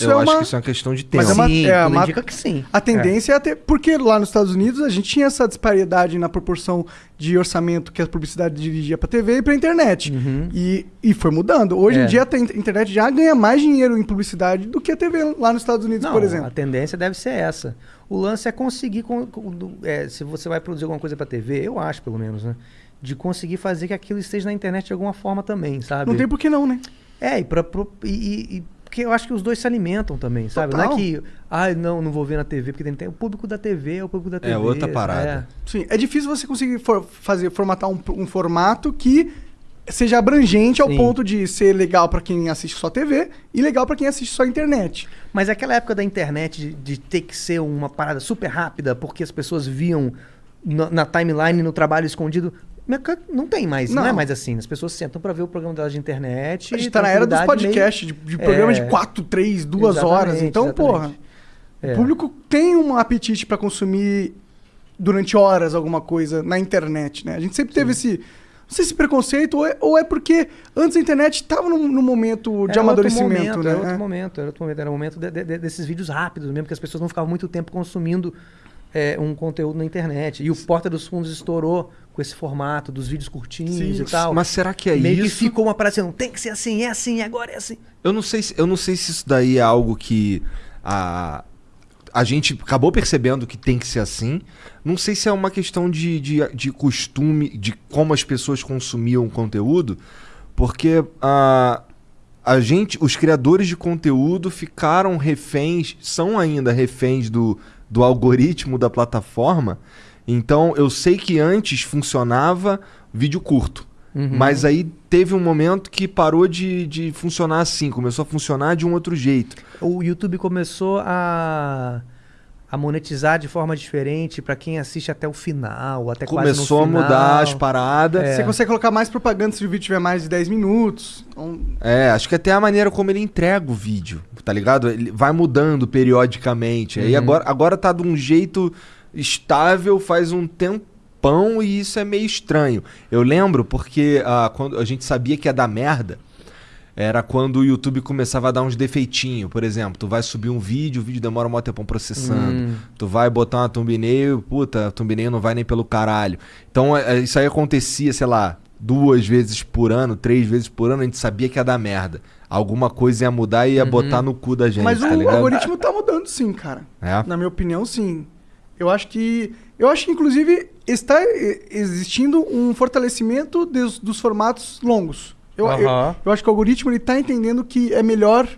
isso eu é acho uma. que isso é uma questão de tempo. Mas é uma- sim, é uma- indica que sim. A tendência é. ter. Porque lá nos Estados Unidos a gente tinha essa disparidade na proporção de orçamento que a publicidade dirigia pra TV e pra internet. E, e foi mudando. Hoje Uhum. É. em dia a te- internet já ganha mais dinheiro em publicidade do que a TV lá nos Estados Unidos, Não, por exemplo. a tendência deve ser essa. O lance é conseguir, com- com- é, se você vai produzir alguma coisa pra TV, eu acho pelo menos, né? De conseguir fazer que aquilo esteja na internet de alguma forma também, sabe? Não tem por que não, né? É, e, pra, e, e- e- porque eu acho que os dois se alimentam também, sabe? Não Total. é que, ah, não, não vou ver na TV, porque tem, tem o público da TV, é o público da TV. outra parada. Sim, é difícil você conseguir for- fazer, formatar um, um formato que seja abrangente ao Sim. ponto de ser legal pra quem assiste só TV e legal pra quem assiste só internet. Mas aquela época da internet de, de ter que ser uma parada super rápida, porque as pessoas viam na, na timeline, no trabalho escondido. Não tem mais, não, Não. é mais assim. As pessoas sentam pra ver o programa delas de internet. A gente tá na era dos podcasts, de, de É. programa de 4, 3, 2 horas. Então, exatamente. porra, É. o público tem um apetite pra consumir durante horas alguma coisa na internet, né? A gente sempre teve esse. Não sei se preconceito ou é, ou é porque antes a internet estava num, num momento de Era outro amadurecimento, momento, né? Era outro momento, era outro momento. Era o momento de- de- desses vídeos rápidos mesmo, que as pessoas não ficavam muito tempo consumindo é, um conteúdo na internet. E o Porta dos Fundos estourou com esse formato dos vídeos curtinhos Sim, e tal. Mas será que é Meio que isso? ficou uma parada assim, tem que ser assim, é assim, agora é assim. Eu não sei se, eu não sei se isso daí é algo que a, a gente acabou percebendo que tem que ser assim. Não sei se é uma questão de, de, de costume, de como as pessoas consumiam o conteúdo, porque a, a gente, os criadores de conteúdo ficaram reféns, são ainda reféns do, do algoritmo da plataforma. Então eu sei que antes funcionava vídeo curto. Mas aí teve um momento que parou de, de funcionar assim, começou a funcionar de um outro jeito. O YouTube começou a, a monetizar de forma diferente pra quem assiste até o final, até quase começou a no final. mudar as paradas. É. Você consegue colocar mais propaganda se o vídeo tiver mais de 10 minutos. Então, É, acho que até a maneira como ele entrega o vídeo, tá ligado? Ele vai mudando periodicamente. Aí agora, agora tá de um jeito estável faz um tempão e isso é meio estranho. Eu lembro porque ah, quando a gente sabia que ia dar merda, era quando o YouTube começava a dar uns defeitinhos. Por exemplo, tu vai subir um vídeo, o vídeo demora um maior tempão processando. Tu vai botar uma thumbnail, puta, a thumbnail não vai nem pelo caralho. Então é, é, isso aí acontecia, sei lá, duas vezes por ano, três vezes por ano, a gente sabia que ia dar merda. Alguma coisa ia mudar e ia botar no cu da gente, mas tá o ligado? algoritmo tá mudando sim, cara. É. Na minha opinião, sim. Eu acho que. Eu acho que, inclusive, está existindo um fortalecimento dos, dos formatos longos. Eu, eu, eu acho que o algoritmo ele tá entendendo que é melhor.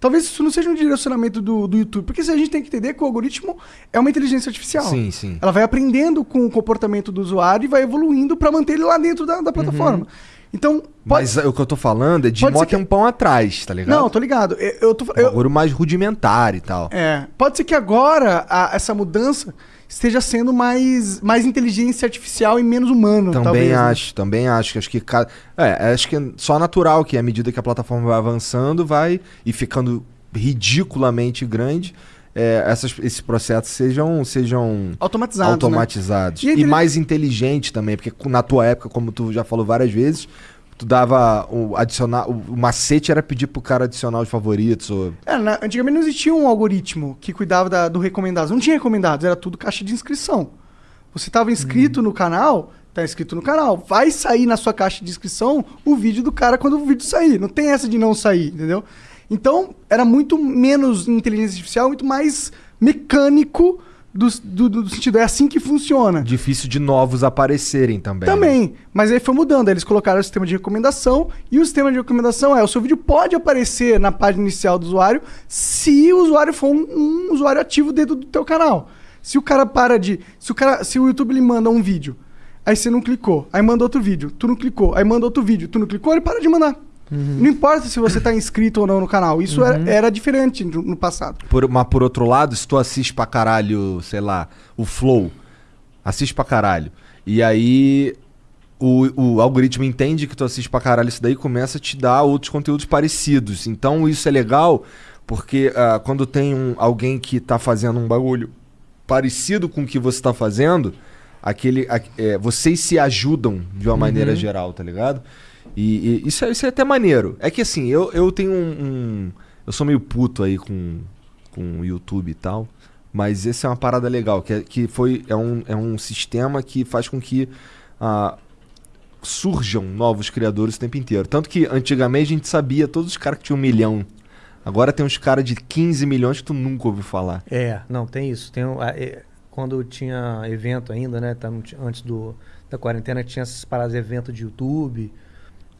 Talvez isso não seja um direcionamento do, do YouTube. Porque se a gente tem que entender que o algoritmo é uma inteligência artificial. Sim, sim. Ela vai aprendendo com o comportamento do usuário e vai evoluindo para manter ele lá dentro da, da plataforma. Então, pode... Mas é, o que eu tô falando é de Pode mó ser que- tempão atrás, tá ligado? Não, tô ligado. Eu, eu tô, Um eu, mais rudimentar e tal. É, pode ser que agora a- essa mudança esteja sendo mais, mais inteligência artificial e menos humano. Também talvez, né? acho, também acho. Acho que. É, acho que é só natural que à medida que a plataforma vai avançando, vai e ficando ridiculamente grande, é, essas, esses processos sejam, sejam Automatizado. automatizados. E a E, intele- mais inteligente também, porque na tua época, como tu já falou várias vezes, tu dava o adicionar. O, macete era pedir pro cara adicionar os favoritos. Ou... Né? É, na- antigamente não existia um algoritmo que cuidava da- do recomendados. Não tinha recomendados, era tudo caixa de inscrição. Você estava inscrito no canal, tá inscrito no canal. Vai sair na sua caixa de inscrição o vídeo do cara quando o vídeo sair. Não tem essa de não sair, entendeu? Então, era muito menos inteligência artificial, muito mais mecânico do, do- do sentido. É assim que funciona. Difícil de novos aparecerem também. né? Também, mas aí foi mudando. Aí Eles colocaram o sistema de recomendação e o sistema de recomendação é: o seu vídeo pode aparecer na página inicial do usuário se o usuário for um, um usuário ativo dentro do teu canal. Se o cara para de. Se o, cara, se o YouTube lhe manda um vídeo, aí você não clicou, aí manda outro vídeo, tu não clicou, aí manda outro vídeo, tu não clicou, ele para de mandar. Não importa se você tá inscrito ou não no canal. Isso era, era diferente no, no passado. Por, mas por outro lado, se tu assiste pra caralho, sei lá, o Flow, assiste pra caralho. E aí o, o algoritmo entende que tu assiste pra caralho isso daí e começa a te dar outros conteúdos parecidos. Então isso é legal porque ah, quando tem um, alguém que tá fazendo um bagulho parecido com o que você tá fazendo, aquele, a- é, vocês se ajudam de uma maneira geral, tá ligado? E, e isso, é, isso é até maneiro. É que assim, eu, eu tenho um, um- Eu sou meio puto aí com, com YouTube e tal. Mas esse é uma parada legal, que, é, que foi, é, um, é um sistema que faz com que ah, surjam novos criadores o tempo inteiro. Tanto que antigamente a gente sabia todos os caras que tinham um milhão. Agora tem uns caras de 15 milhões que tu nunca ouviu falar. É, não, tem isso. Tem, é, quando tinha evento ainda, né? antes do, da quarentena, tinha essas paradas de evento de YouTube.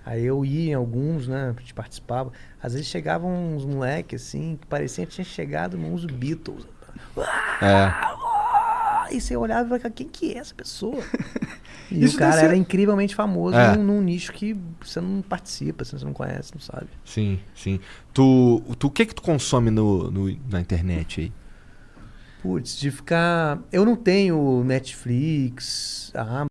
Aí eu ia em alguns, né? A gente participava. Às vezes chegavam uns moleques assim, que parecia que tinha chegado nos Beatles. É. Ah, E você olhava e falava, quem que é essa pessoa? E Isso o cara ser- era incrivelmente famoso É. num, num nicho que você não participa, assim, você não conhece, não sabe. Sim, sim. Tu, tu o que que tu consome no, no- na internet aí? Putz, de ficar. Eu não tenho Netflix, a